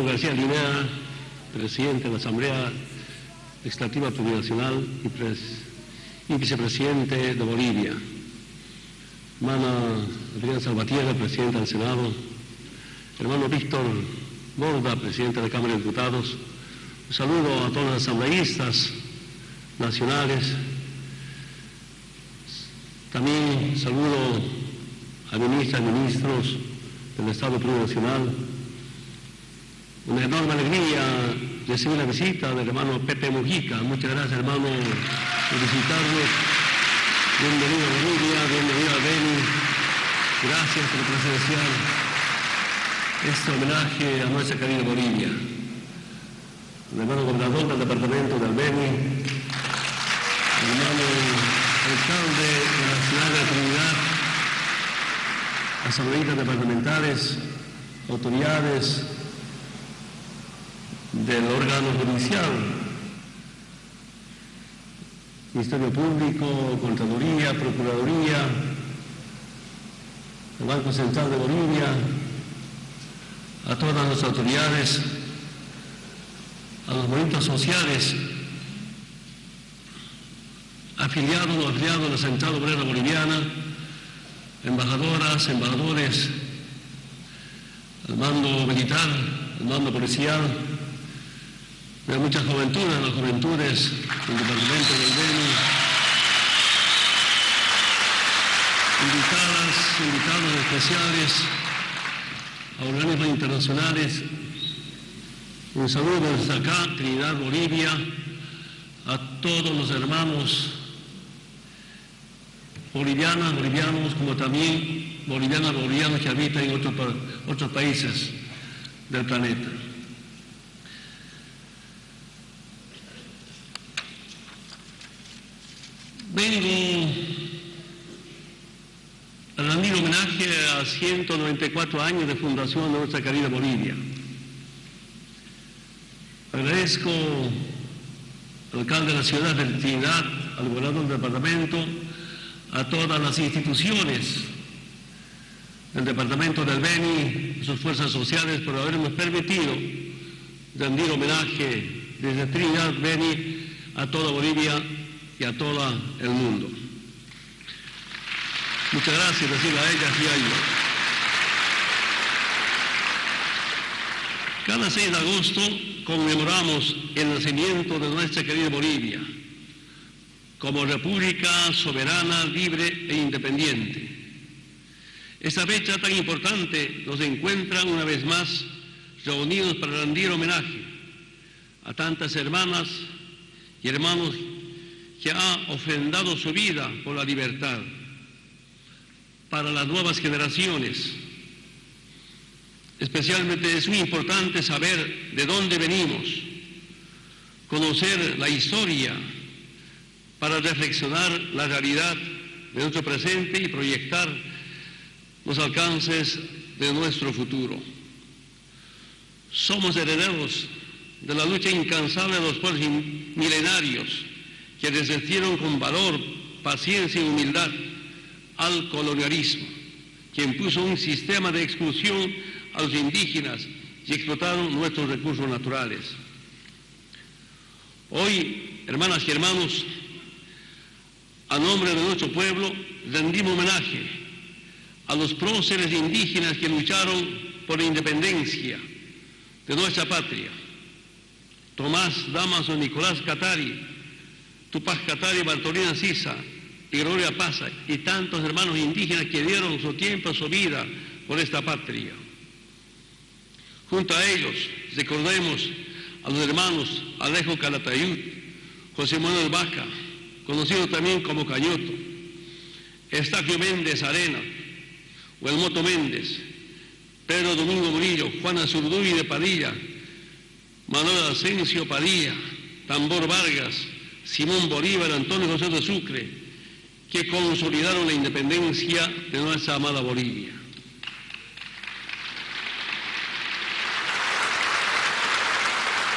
García Linea, presidente de la Asamblea Legislativa Plurinacional y, y vicepresidente de Bolivia. Hermana Adriana Salvatierra, presidenta del Senado. Hermano Víctor Borda, presidente de la Cámara de Diputados. Un saludo a todos los asambleístas nacionales. También saludo a ministras y ministros del Estado Plurinacional. Una enorme alegría recibir la visita del hermano Pepe Mujica. Muchas gracias, hermano, por visitarnos. Bienvenido a Bolivia, bienvenido a Beni. Gracias por presenciar este homenaje a nuestra querida Bolivia. El hermano gobernador del departamento del Beni, el hermano alcalde de la ciudad de Trinidad, asambleístas departamentales, autoridades del órgano judicial, Ministerio Público, Contraloría, Procuraduría, el Banco Central de Bolivia, a todas las autoridades, a los movimientos sociales afiliados o afiliados a la Central Obrera Boliviana, embajadoras, embajadores, al mando militar, al mando policial, de muchas juventudes, las juventudes del departamento del Beni, invitadas, invitados especiales a organismos internacionales. Un saludo desde acá, Trinidad, Bolivia, a todos los hermanos bolivianas, bolivianos, como también bolivianas, bolivianos que habitan en otros, otros países del planeta. Vengo a rendir homenaje a 194 años de fundación de nuestra querida Bolivia. Agradezco al alcalde de la ciudad de Trinidad, al gobernador del departamento, a todas las instituciones del departamento del Beni, sus fuerzas sociales, por habernos permitido rendir homenaje desde Trinidad, Beni, a toda Bolivia a todo el mundo. Muchas gracias, decir a ellas y a ellos. Cada 6 de agosto conmemoramos el nacimiento de nuestra querida Bolivia como república soberana, libre e independiente. Esta fecha tan importante nos encuentra una vez más reunidos para rendir homenaje a tantas hermanas y hermanos que han ofrendado su vida por la libertad. Para las nuevas generaciones, especialmente es muy importante saber de dónde venimos, conocer la historia, para reflexionar la realidad de nuestro presente y proyectar los alcances de nuestro futuro. Somos herederos de la lucha incansable de los pueblos milenarios que resistieron con valor, paciencia y humildad al colonialismo, que impuso un sistema de exclusión a los indígenas y explotaron nuestros recursos naturales. Hoy, hermanas y hermanos, a nombre de nuestro pueblo, rendimos homenaje a los próceres indígenas que lucharon por la independencia de nuestra patria. Tomás Damaso, Nicolás Catari, Tupac Catari, Bartolina Sisa y Gloria Pasa y tantos hermanos indígenas que dieron su tiempo, su vida por esta patria. Junto a ellos recordemos a los hermanos Alejo Calatayud, José Manuel Vaca, conocido también como Cañoto, Estaquio Méndez Arena, Huelmoto Méndez, Pedro Domingo Murillo, Juana Zurduy de Padilla, Manuel Asensio Padilla, Tambor Vargas, Simón Bolívar, Antonio José de Sucre, que consolidaron la independencia de nuestra amada Bolivia.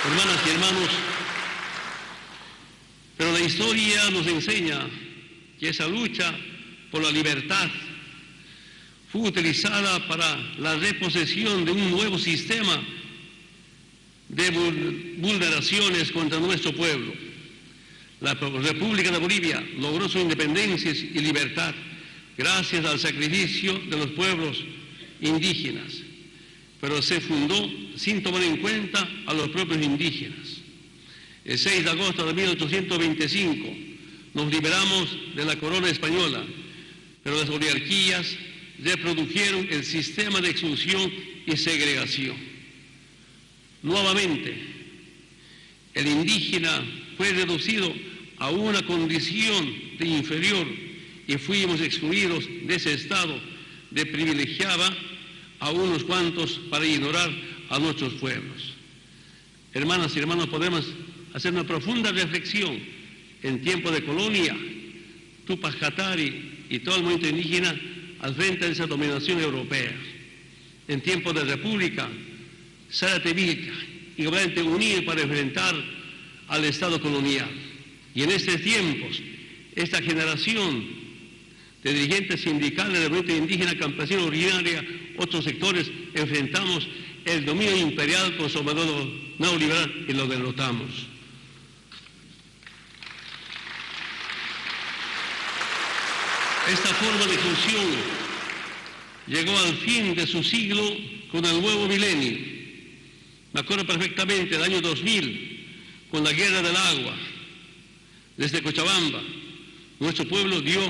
Hermanas y hermanos, pero la historia nos enseña que esa lucha por la libertad fue utilizada para la reposesión de un nuevo sistema de vulneraciones contra nuestro pueblo. La República de Bolivia logró su independencia y libertad gracias al sacrificio de los pueblos indígenas, pero se fundó sin tomar en cuenta a los propios indígenas. El 6 de agosto de 1825 nos liberamos de la corona española, pero las oligarquías reprodujeron el sistema de exclusión y segregación. Nuevamente, el indígena fue reducido a una condición de inferior y fuimos excluidos de ese estado de privilegiaba a unos cuantos para ignorar a nuestros pueblos. Hermanas y hermanos, podemos hacer una profunda reflexión en tiempo de colonia, Tupac Katari y todo el movimiento indígena al frente de esa dominación europea. En tiempo de república, Zárate y obviamente unir para enfrentar al Estado colonial. Y en estos tiempos, esta generación de dirigentes sindicales de movimiento indígena, campesino, originaria, otros sectores, enfrentamos el dominio imperial conservador neoliberal y lo derrotamos. Esta forma de función llegó al fin de su siglo con el nuevo milenio. Me acuerdo perfectamente del año 2000, con la guerra del agua, desde Cochabamba, nuestro pueblo dio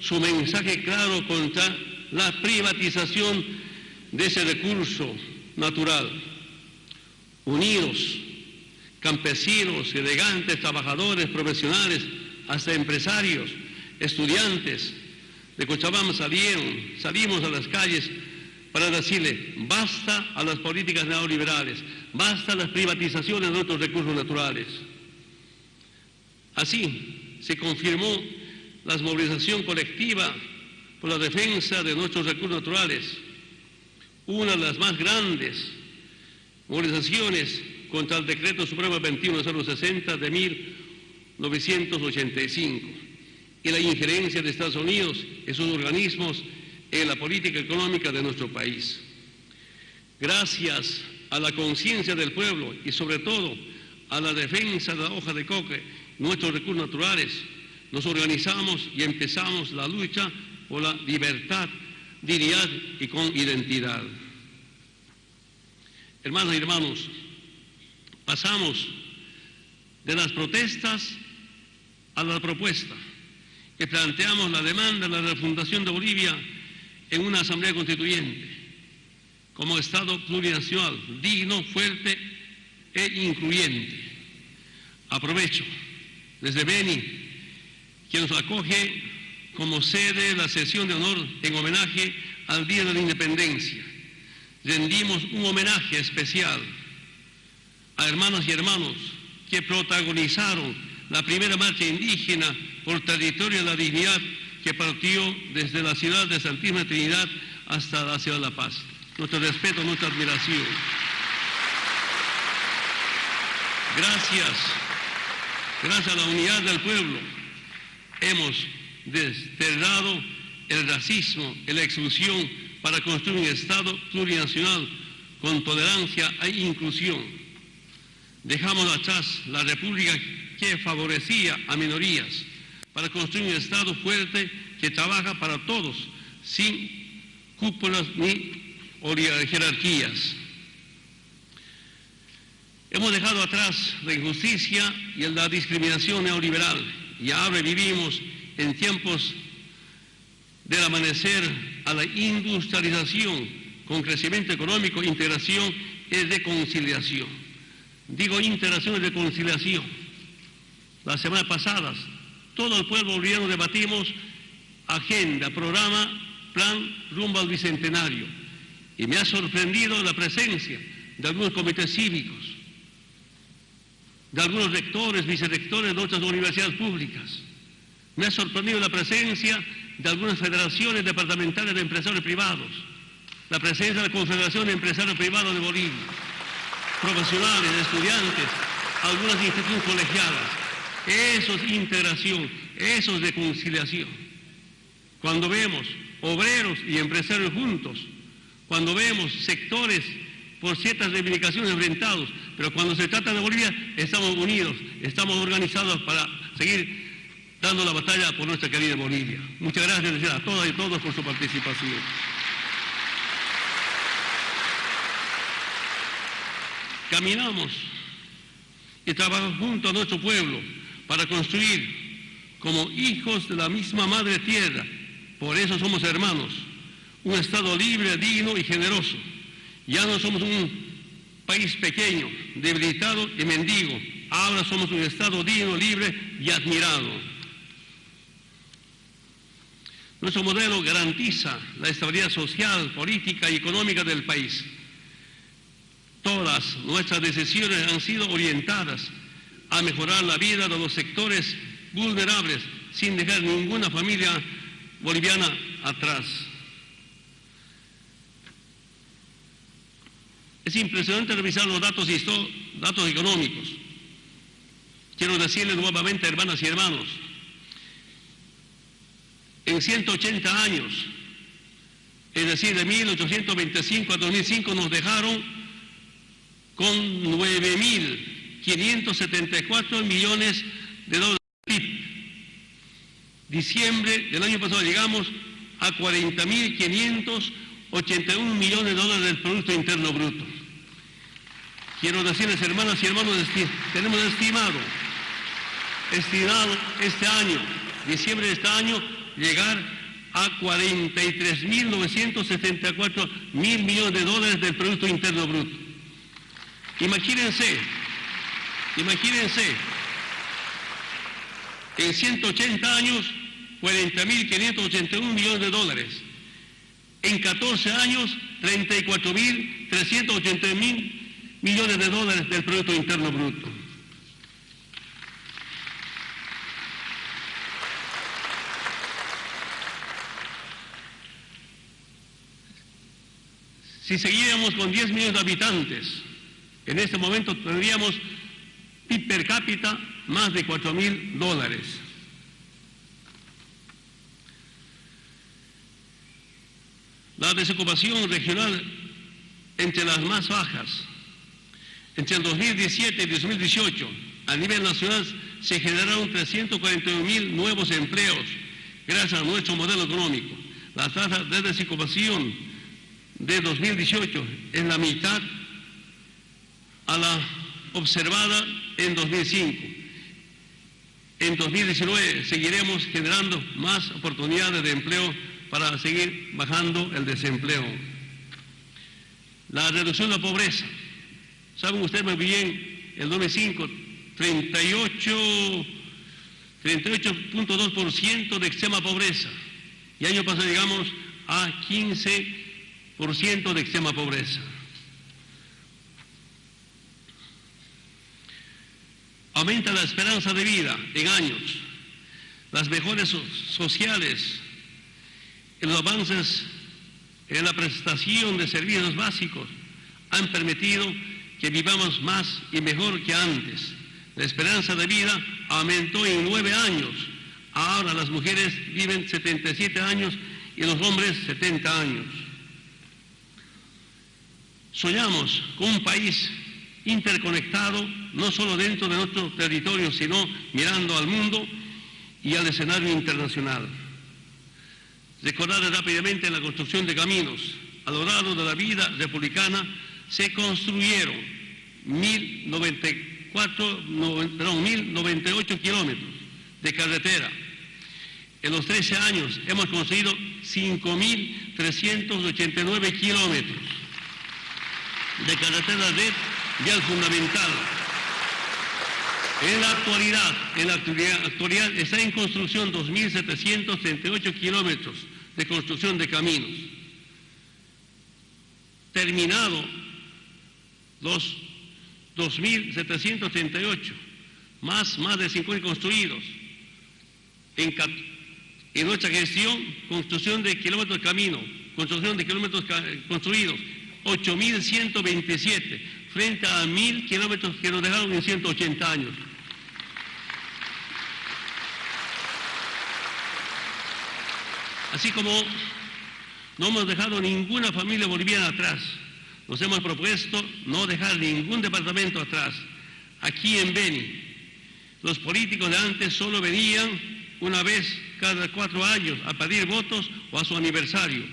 su mensaje claro contra la privatización de ese recurso natural. Unidos, campesinos, elegantes, trabajadores, profesionales, hasta empresarios, estudiantes de Cochabamba salieron, salimos a las calles para decirle, basta a las políticas neoliberales, basta a las privatizaciones de nuestros recursos naturales. Así se confirmó la movilización colectiva por la defensa de nuestros recursos naturales, una de las más grandes movilizaciones contra el decreto supremo 2160 de 1985 y la injerencia de Estados Unidos en sus organismos en la política económica de nuestro país. Gracias a la conciencia del pueblo y sobre todo a la defensa de la hoja de coque, nuestros recursos naturales, nos organizamos y empezamos la lucha por la libertad, dignidad y con identidad. Hermanos y hermanos, pasamos de las protestas a la propuesta que planteamos la demanda de la refundación de Bolivia en una asamblea constituyente como Estado plurinacional, digno, fuerte e incluyente. Aprovecho desde Beni, que nos acoge como sede la sesión de honor en homenaje al Día de la Independencia. Rendimos un homenaje especial a hermanas y hermanos que protagonizaron la primera marcha indígena por territorio de la dignidad que partió desde la ciudad de Santísima Trinidad hasta la ciudad de La Paz. Nuestro respeto, nuestra admiración. Gracias, gracias a la unidad del pueblo, hemos desterrado el racismo y la exclusión para construir un Estado plurinacional con tolerancia e inclusión. Dejamos atrás la república que favorecía a minorías para construir un Estado fuerte que trabaja para todos, sin cúpulas ni jerarquías. Hemos dejado atrás la injusticia y la discriminación neoliberal y ahora vivimos en tiempos del amanecer a la industrialización con crecimiento económico, integración y reconciliación. Digo integración y reconciliación. Las semanas pasadas todo el pueblo boliviano debatimos agenda, programa, plan rumbo al bicentenario. Y me ha sorprendido la presencia de algunos comités cívicos, de algunos rectores, vicerrectores de otras universidades públicas. Me ha sorprendido la presencia de algunas federaciones departamentales de empresarios privados, la presencia de la Confederación de Empresarios Privados de Bolivia, profesionales, estudiantes, algunas instituciones colegiadas. Eso es integración, eso es reconciliación. Cuando vemos obreros y empresarios juntos, cuando vemos sectores por ciertas reivindicaciones enfrentados, pero cuando se trata de Bolivia estamos unidos, estamos organizados para seguir dando la batalla por nuestra querida Bolivia. Muchas gracias a todas y todos por su participación. Caminamos y trabajamos junto a nuestro pueblo para construir como hijos de la misma madre tierra. Por eso somos hermanos, un Estado libre, digno y generoso. Ya no somos un país pequeño, debilitado y mendigo. Ahora somos un Estado digno, libre y admirado. Nuestro modelo garantiza la estabilidad social, política y económica del país. Todas nuestras decisiones han sido orientadas a mejorar la vida de los sectores vulnerables sin dejar ninguna familia boliviana atrás. Es impresionante revisar los datos, datos económicos. Quiero decirles nuevamente, hermanas y hermanos, en 180 años, es decir, de 1825 a 2005, nos dejaron con 9.574 millones de dólares. Diciembre del año pasado llegamos a 40.581 millones de dólares del Producto Interno Bruto. Quiero decirles, hermanas y hermanos, tenemos estimado, estimado este año, diciembre de este año, llegar a 43.974 mil millones de dólares del Producto Interno Bruto. Imagínense, imagínense, en 180 años, 40.581 millones de dólares. En 14 años, 34.380 mil millones de dólares del Producto Interno Bruto. Si seguíamos con 10 millones de habitantes, en este momento tendríamos PIB per cápita más de 4 mil dólares. La desocupación regional entre las más bajas. Entre el 2017 y 2018, a nivel nacional, se generaron 341 mil nuevos empleos gracias a nuestro modelo económico. La tasa de desocupación de 2018 es la mitad a la observada en 2005. En 2019 seguiremos generando más oportunidades de empleo para seguir bajando el desempleo. La reducción de la pobreza. Saben ustedes muy bien, el 2005, 38, 38.2% de extrema pobreza. Y año pasado llegamos a 15% de extrema pobreza. Aumenta la esperanza de vida en años. Las mejores sociales, los avances en la prestación de servicios básicos han permitido que vivamos más y mejor que antes. La esperanza de vida aumentó en nueve años. Ahora las mujeres viven 77 años y los hombres 70 años. Soñamos con un país interconectado, no solo dentro de nuestro territorio, sino mirando al mundo y al escenario internacional. Recordar rápidamente la construcción de caminos. A lo largo de la vida republicana se construyeron 1.098 kilómetros de carretera. En los 13 años hemos construido 5.389 kilómetros de carretera red vial fundamental. En la actualidad, en la actualidad está en construcción 2.738 kilómetros de construcción de caminos. Terminado los 2.738, más, más de 50 construidos. En, en nuestra gestión, construcción de kilómetros de camino, construcción de kilómetros construidos, 8.127 frente a mil kilómetros que nos dejaron en 180 años. Así como no hemos dejado ninguna familia boliviana atrás, nos hemos propuesto no dejar ningún departamento atrás. Aquí en Beni, los políticos de antes solo venían una vez cada cuatro años a pedir votos o a su aniversario.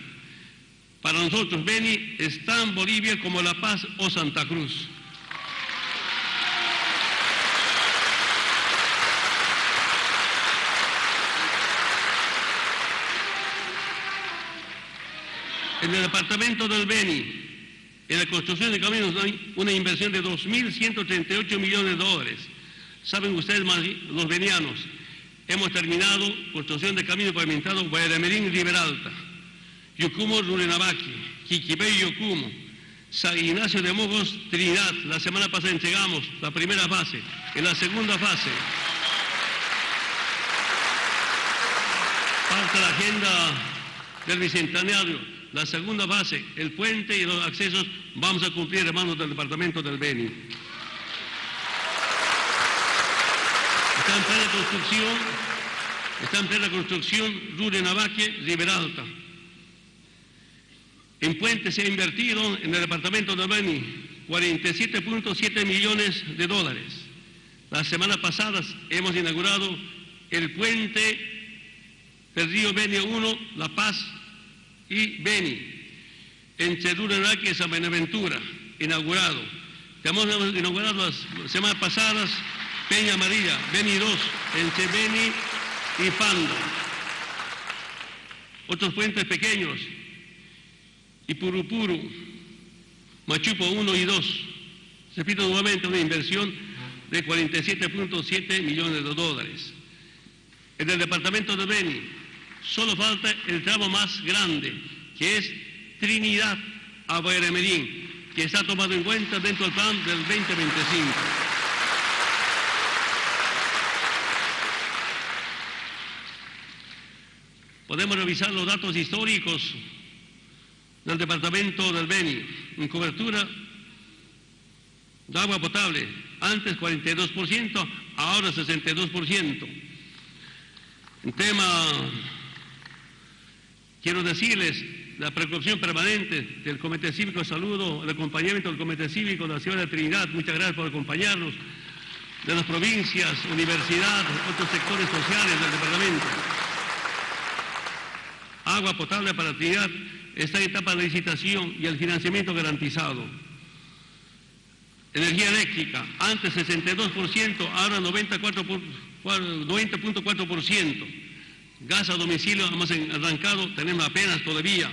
Para nosotros, Beni es tan Bolivia como La Paz o Santa Cruz. En el departamento del Beni, en la construcción de caminos hay una inversión de 2.138 millones de dólares. Saben ustedes, los venianos, hemos terminado construcción de caminos pavimentados Guayaramerín y Riberalta, Yucumo, Rurenabaqui, Quiquipé y Yocumo, San Ignacio de Mojos, Trinidad. La semana pasada entregamos la primera fase. En la segunda fase, parte la agenda del Bicentenario la segunda fase, el puente y los accesos, vamos a cumplir hermanos del Departamento del Beni. Está en plena construcción, está en plena construcción Rure Navaque, Riberalta. En puente se ha invertido en el Departamento del Beni 47.7 millones de dólares. Las semanas pasadas hemos inaugurado el puente del río Beni 1, La Paz, y Beni, en Cheduranaque San Benaventura, inaugurado. Hemos inaugurado las semanas pasadas Peña Amarilla, Beni 2, entre Beni y Pando. Otros puentes pequeños, Ipurupuru, Machupo 1 y 2. Repito nuevamente, una inversión de 47.7 millones de dólares. En el departamento de Beni, Solo falta el tramo más grande, que es Trinidad a Medín, que está tomado en cuenta dentro del plan del 2025. Podemos revisar los datos históricos del departamento del Beni en cobertura de agua potable, antes 42%, ahora 62%. En tema Quiero decirles la preocupación permanente del Comité Cívico de Salud, el acompañamiento del Comité Cívico de la Ciudad de Trinidad, muchas gracias por acompañarnos, de las provincias, universidad, otros sectores sociales del departamento. Agua potable para Trinidad está en etapa de licitación y el financiamiento garantizado. Energía eléctrica, antes 62%, ahora 90.4%. Gas a domicilio hemos arrancado, tenemos apenas todavía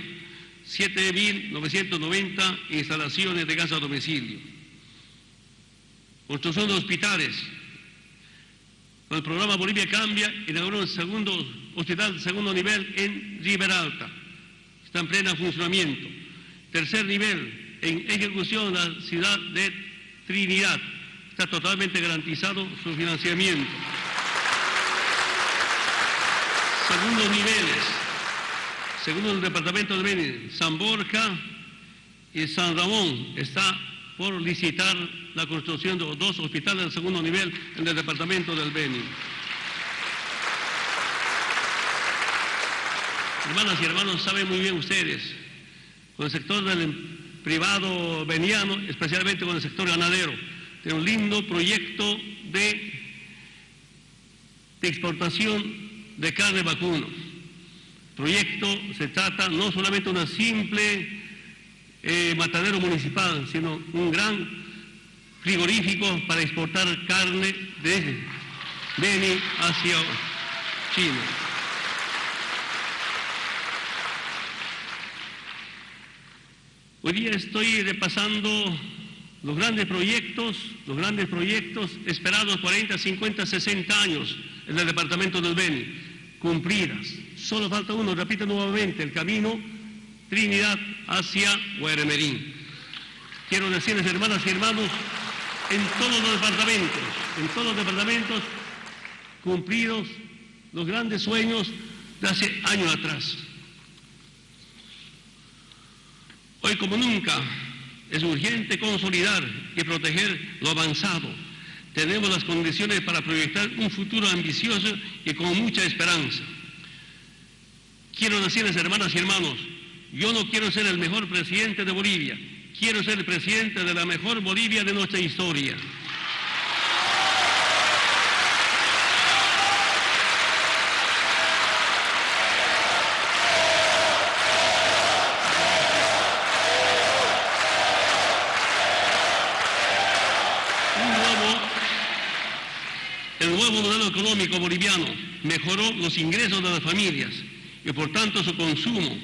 7.990 instalaciones de gas a domicilio. Construcción de hospitales. Con el programa Bolivia Cambia, inauguró un segundo hospital de segundo nivel en Riberalta. Está en pleno funcionamiento. Tercer nivel, en ejecución la ciudad de Trinidad. Está totalmente garantizado su financiamiento segundos niveles, según el departamento de Beni, San Borja y San Ramón está por licitar la construcción de dos hospitales de segundo nivel en el departamento del Beni. Hermanas y hermanos, saben muy bien ustedes, con el sector del privado veniano, especialmente con el sector ganadero, tiene un lindo proyecto de, de exportación de carne vacuno. Proyecto se trata no solamente de una simple eh, matadero municipal, sino un gran frigorífico para exportar carne de Beni hacia China. Hoy día estoy repasando los grandes proyectos, los grandes proyectos esperados 40, 50, 60 años en el departamento del Beni, cumplidas. Solo falta uno, repito nuevamente, el camino Trinidad hacia Guaremerín. Quiero decirles, hermanas y hermanos, en todos los departamentos, en todos los departamentos, cumplidos los grandes sueños de hace años atrás. Hoy como nunca es urgente consolidar y proteger lo avanzado tenemos las condiciones para proyectar un futuro ambicioso y con mucha esperanza. Quiero decirles, hermanas y hermanos, yo no quiero ser el mejor presidente de Bolivia, quiero ser presidente de la mejor Bolivia de nuestra historia. El nuevo modelo boliviano mejoró los ingresos de las familias y por tanto su consumo,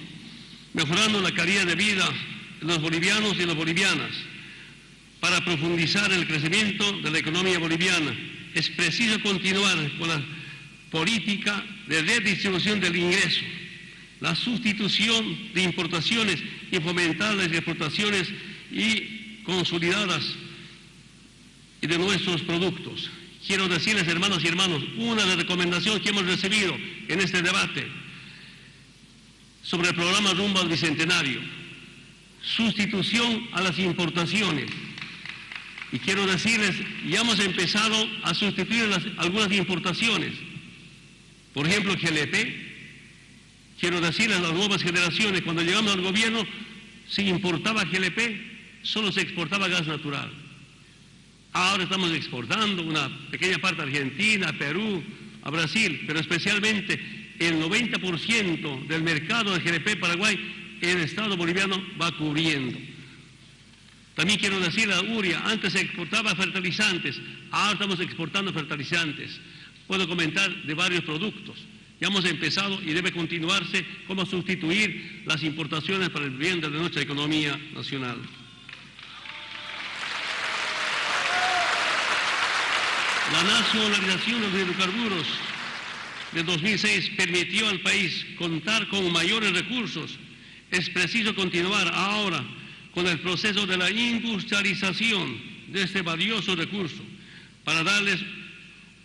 mejorando la calidad de vida de los bolivianos y las bolivianas. Para profundizar el crecimiento de la economía boliviana es preciso continuar con la política de redistribución del ingreso, la sustitución de importaciones y fomentar las exportaciones y consolidadas de nuestros productos quiero decirles, hermanos y hermanos, una de las recomendaciones que hemos recibido en este debate sobre el programa Rumbo al Bicentenario, sustitución a las importaciones. Y quiero decirles, ya hemos empezado a sustituir algunas importaciones. Por ejemplo, GLP. Quiero decirles a las nuevas generaciones, cuando llegamos al gobierno, se importaba GLP, solo se exportaba gas natural. Ahora estamos exportando una pequeña parte a Argentina, a Perú, a Brasil, pero especialmente el 90% del mercado de GDP Paraguay el Estado boliviano va cubriendo. También quiero decir a Uria, antes se exportaba fertilizantes, ahora estamos exportando fertilizantes. Puedo comentar de varios productos. Ya hemos empezado y debe continuarse cómo sustituir las importaciones para el bien de nuestra economía nacional. La nacionalización de los hidrocarburos de 2006 permitió al país contar con mayores recursos. Es preciso continuar ahora con el proceso de la industrialización de este valioso recurso para darles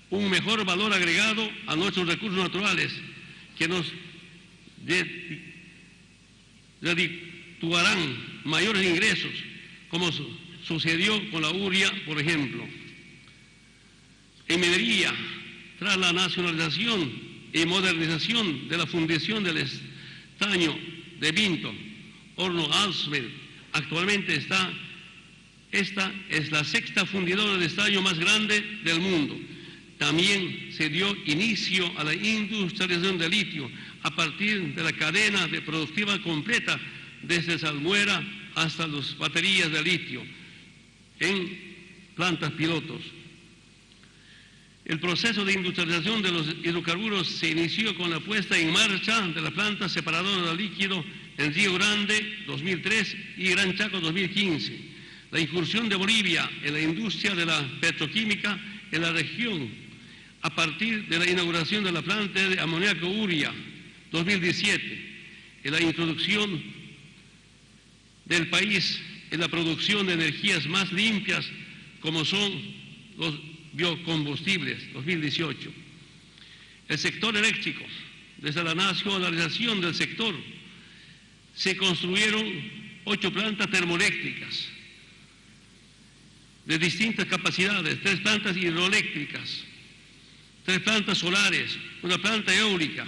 un mejor valor agregado a nuestros recursos naturales que nos redituarán mayores ingresos, como sucedió con la URIA, por ejemplo. En tras la nacionalización y modernización de la fundición del estaño de Vinto, Horno Alsmed, actualmente está, esta es la sexta fundidora de estaño más grande del mundo. También se dio inicio a la industrialización del litio a partir de la cadena de productiva completa desde Salmuera hasta las baterías de litio en plantas pilotos. El proceso de industrialización de los hidrocarburos se inició con la puesta en marcha de la planta separadora de líquido en Río Grande 2003 y Gran Chaco 2015. La incursión de Bolivia en la industria de la petroquímica en la región a partir de la inauguración de la planta de amoníaco Uria 2017 y la introducción del país en la producción de energías más limpias como son los biocombustibles 2018. El sector eléctrico, desde la nacionalización del sector, se construyeron ocho plantas termoeléctricas de distintas capacidades, tres plantas hidroeléctricas, tres plantas solares, una planta eólica.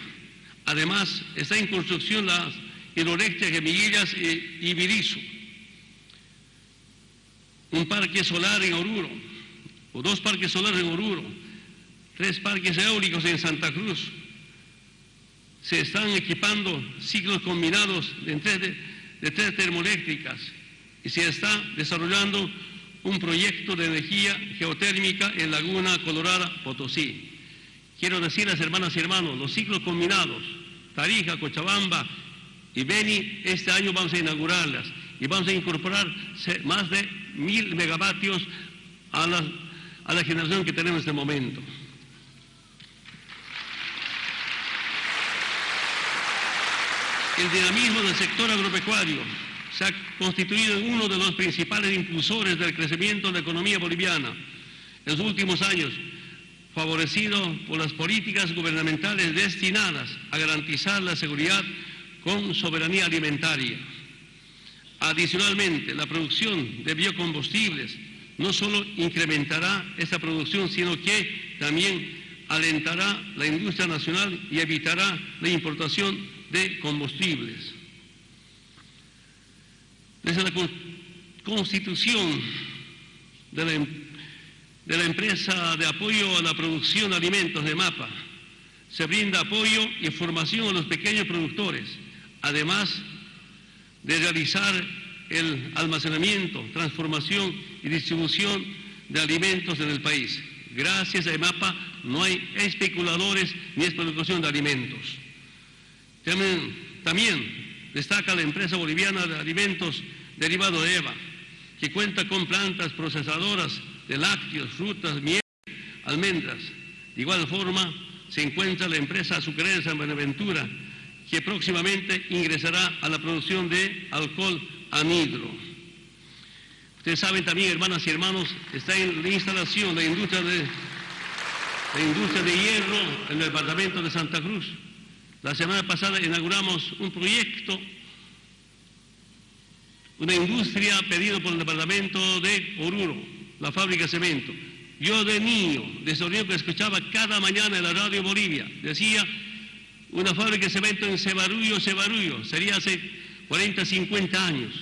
Además, está en construcción las hidroeléctricas de Miguillas y, y un parque solar en Oruro, dos parques solares en Oruro, tres parques eólicos en Santa Cruz. Se están equipando ciclos combinados de tres, de tres termoeléctricas y se está desarrollando un proyecto de energía geotérmica en Laguna Colorada, Potosí. Quiero decirles, hermanas y hermanos, los ciclos combinados, Tarija, Cochabamba y Beni, este año vamos a inaugurarlas y vamos a incorporar más de mil megavatios a las a la generación que tenemos en este momento. El dinamismo del sector agropecuario se ha constituido en uno de los principales impulsores del crecimiento de la economía boliviana en los últimos años, favorecido por las políticas gubernamentales destinadas a garantizar la seguridad con soberanía alimentaria. Adicionalmente, la producción de biocombustibles no solo incrementará esa producción, sino que también alentará la industria nacional y evitará la importación de combustibles. Desde la constitución de la, em, de la empresa de apoyo a la producción de alimentos de MAPA. Se brinda apoyo y formación a los pequeños productores, además de realizar el almacenamiento, transformación y distribución de alimentos en el país. Gracias a EMAPA no hay especuladores ni explotación de alimentos. También, también, destaca la empresa boliviana de alimentos derivado de EVA, que cuenta con plantas procesadoras de lácteos, frutas, miel, almendras. De igual forma, se encuentra la empresa azucarera San Buenaventura, que próximamente ingresará a la producción de alcohol anhidro. Ustedes saben también, hermanas y hermanos, está en la instalación la industria de, la industria de hierro en el departamento de Santa Cruz. La semana pasada inauguramos un proyecto, una industria pedido por el departamento de Oruro, la fábrica de cemento. Yo de niño, de sonido que escuchaba cada mañana en la radio Bolivia, decía una fábrica de cemento en Cebarullo, Cebarullo, sería hace 40, 50 años.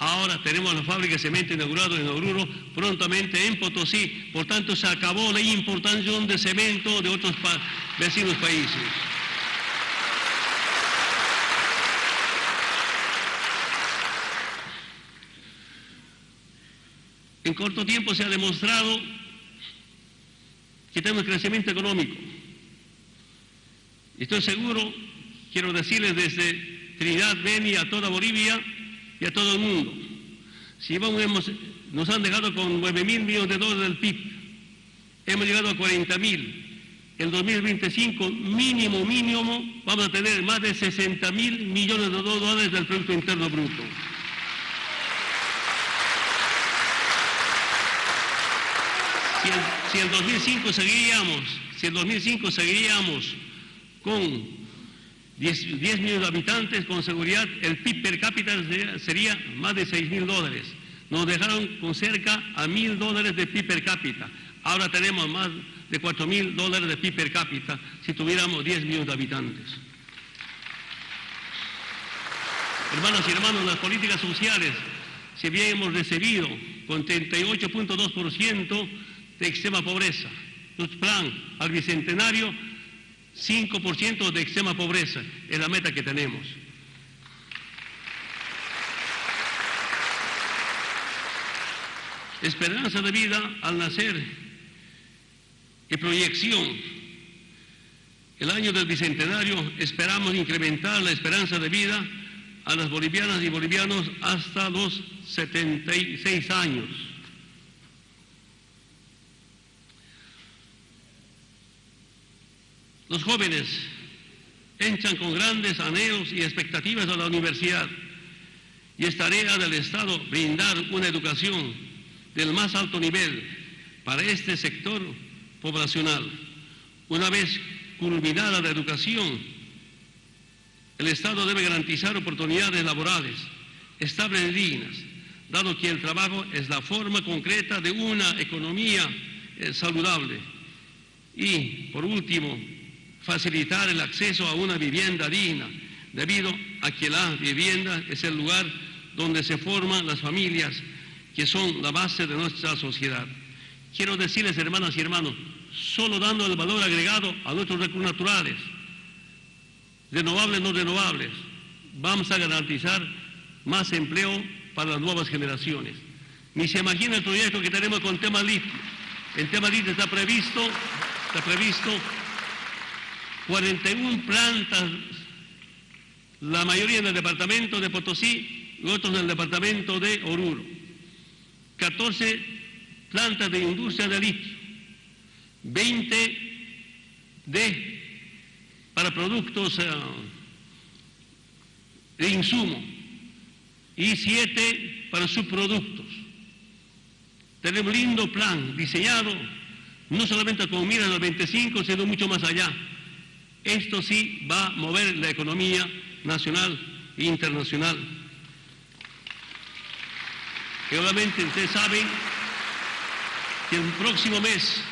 Ahora tenemos la fábrica de cemento inaugurada en Oruro, prontamente en Potosí. Por tanto, se acabó la importación de cemento de otros vecinos países. En corto tiempo se ha demostrado que tenemos crecimiento económico. Estoy seguro, quiero decirles desde Trinidad, Beni, a toda Bolivia y a todo el mundo. Si vamos, nos han dejado con 9 mil millones de dólares del PIB, hemos llegado a 40 mil. En 2025, mínimo, mínimo, vamos a tener más de 60 mil millones de dólares del Producto Interno Bruto. Si en 2005 seguiríamos, si en 2005 seguiríamos con 10, millones de habitantes, con seguridad el PIB per cápita sería, más de 6 mil dólares. Nos dejaron con cerca a mil dólares de PIB per cápita. Ahora tenemos más de 4 mil dólares de PIB per cápita si tuviéramos 10 millones de habitantes. Hermanos y hermanos, las políticas sociales, si bien hemos recibido con 38.2% de extrema pobreza, nuestro plan al bicentenario 5% de extrema pobreza es la meta que tenemos. Esperanza de vida al nacer y proyección. El año del Bicentenario esperamos incrementar la esperanza de vida a las bolivianas y bolivianos hasta los 76 años. Los jóvenes entran con grandes anhelos y expectativas a la universidad y es tarea del Estado brindar una educación del más alto nivel para este sector poblacional. Una vez culminada la educación, el Estado debe garantizar oportunidades laborales estables y dignas, dado que el trabajo es la forma concreta de una economía eh, saludable. Y, por último, facilitar el acceso a una vivienda digna, debido a que la vivienda es el lugar donde se forman las familias que son la base de nuestra sociedad. Quiero decirles, hermanas y hermanos, solo dando el valor agregado a nuestros recursos naturales, renovables, no renovables, vamos a garantizar más empleo para las nuevas generaciones. Ni se imagina el proyecto que tenemos con tema litio. El tema litio está previsto, está previsto 41 plantas, la mayoría en el departamento de Potosí otros en el departamento de Oruro. 14 plantas de industria de litio, 20 de para productos eh, de insumo y 7 para subproductos. Tenemos un lindo plan diseñado no solamente con miras al 25, sino mucho más allá. Esto sí va a mover la economía nacional e internacional. Y obviamente ustedes saben que el próximo mes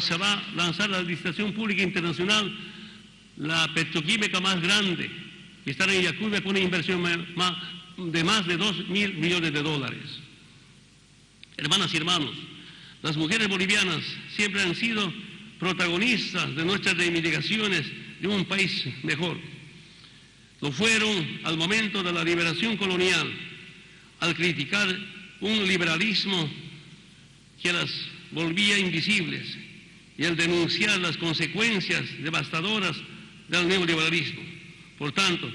se va a lanzar la licitación pública internacional, la petroquímica más grande, que está en Yacuba con una inversión de más de 2 mil millones de dólares. Hermanas y hermanos, las mujeres bolivianas siempre han sido protagonistas de nuestras reivindicaciones de un país mejor. Lo fueron al momento de la liberación colonial, al criticar un liberalismo que las volvía invisibles y al denunciar las consecuencias devastadoras del neoliberalismo. Por tanto,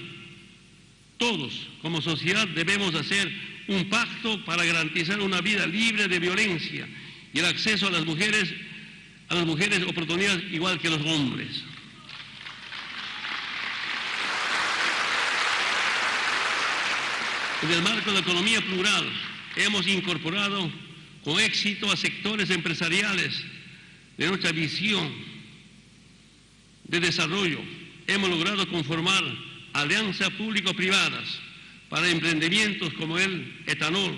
todos como sociedad debemos hacer un pacto para garantizar una vida libre de violencia y el acceso a las mujeres a las mujeres oportunidades igual que los hombres. En el marco de economía plural hemos incorporado con éxito a sectores empresariales de nuestra visión de desarrollo. Hemos logrado conformar alianzas público-privadas para emprendimientos como el etanol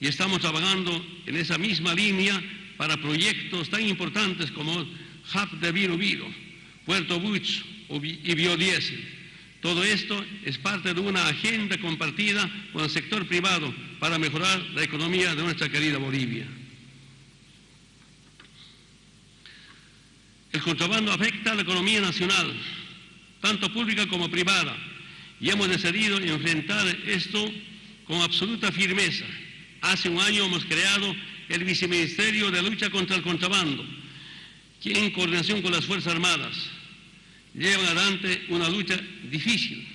y estamos trabajando en esa misma línea para proyectos tan importantes como Hub de Viro Viro, Puerto Buch y Biodiesel. Todo esto es parte de una agenda compartida con el sector privado para mejorar la economía de nuestra querida Bolivia. El contrabando afecta a la economía nacional, tanto pública como privada, y hemos decidido enfrentar esto con absoluta firmeza. Hace un año hemos creado el Viceministerio de Lucha contra el Contrabando, que en coordinación con las Fuerzas Armadas llevan adelante una lucha difícil.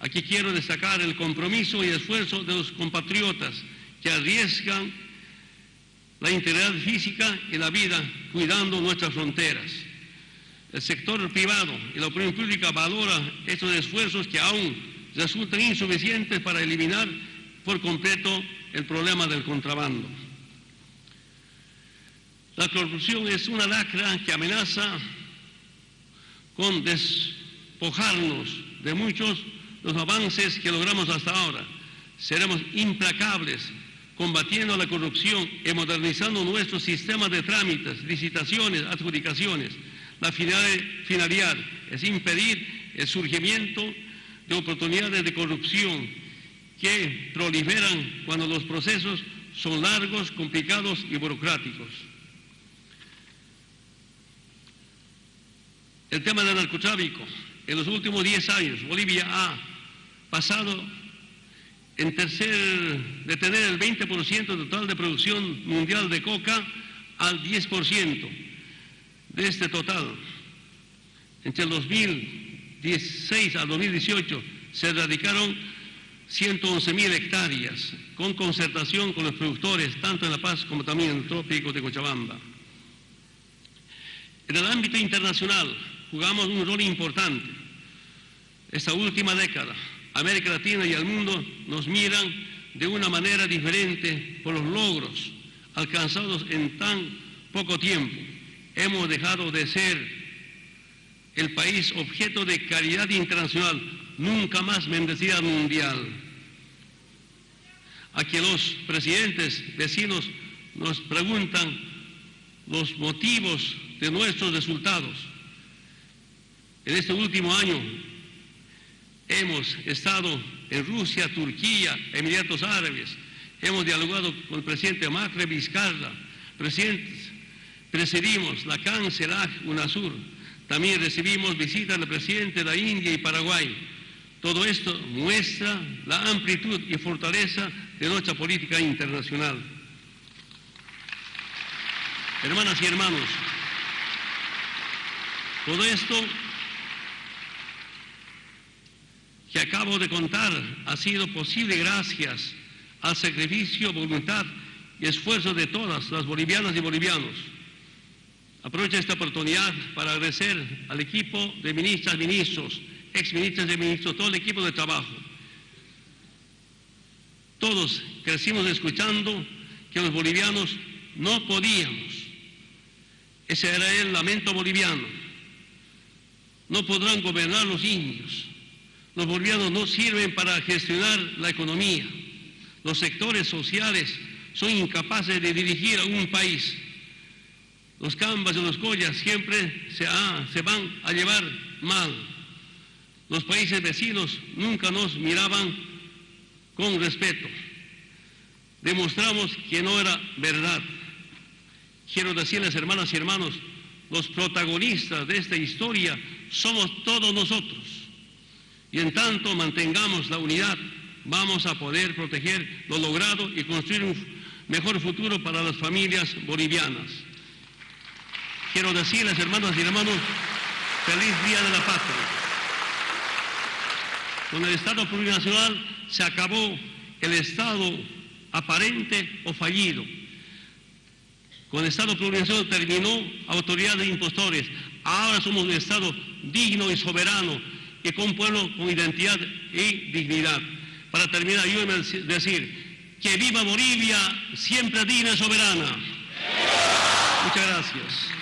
Aquí quiero destacar el compromiso y esfuerzo de los compatriotas que arriesgan la integridad física y la vida cuidando nuestras fronteras. El sector privado y la opinión pública valora estos esfuerzos que aún resultan insuficientes para eliminar por completo el problema del contrabando. La corrupción es una lacra que amenaza con despojarnos de muchos los avances que logramos hasta ahora. Seremos implacables combatiendo la corrupción y modernizando nuestro sistema de trámites, licitaciones, adjudicaciones. La finalidad es impedir el surgimiento de oportunidades de corrupción que proliferan cuando los procesos son largos, complicados y burocráticos. El tema del narcotráfico. En los últimos 10 años, Bolivia ha pasado en tercer, de tener el 20% total de producción mundial de coca al 10% de este total. Entre el 2016 al 2018 se erradicaron 111 mil hectáreas con concertación con los productores, tanto en La Paz como también en el trópico de Cochabamba. En el ámbito internacional, jugamos un rol importante. Esta última década, América Latina y el mundo nos miran de una manera diferente por los logros alcanzados en tan poco tiempo. Hemos dejado de ser el país objeto de caridad internacional, nunca más bendecida mundial. A que los presidentes vecinos nos preguntan los motivos de nuestros resultados. En este último año hemos estado en Rusia, Turquía, Emiratos Árabes, hemos dialogado con el presidente Macri Vizcarra, presidentes, presidimos la Cancelac UNASUR, también recibimos visitas del presidente de la India y Paraguay. Todo esto muestra la amplitud y fortaleza de nuestra política internacional. Hermanas y hermanos, todo esto que acabo de contar ha sido posible gracias al sacrificio, voluntad y esfuerzo de todas las bolivianas y bolivianos. Aprovecho esta oportunidad para agradecer al equipo de ministras, ministros, exministras y ministros, todo el equipo de trabajo. Todos crecimos escuchando que los bolivianos no podíamos. Ese era el lamento boliviano. No podrán gobernar los indios los bolivianos no sirven para gestionar la economía. Los sectores sociales son incapaces de dirigir a un país. Los cambas y los collas siempre se, se van a llevar mal. Los países vecinos nunca nos miraban con respeto. demostramos que no era verdad. Quiero decirles, hermanas y hermanos, los protagonistas de esta historia somos todos nosotros. Y en tanto mantengamos la unidad, vamos a poder proteger lo logrado y construir un mejor futuro para las familias bolivianas. Quiero decirles, hermanas y hermanos, feliz Día de la Patria. Con el Estado plurinacional se acabó el Estado aparente o fallido. Con el Estado plurinacional terminó autoridad de impostores. Ahora somos un Estado digno y soberano y con un pueblo con identidad y dignidad. Para terminar, ayúdenme a decir que viva Bolivia, siempre digna y soberana. Muchas gracias.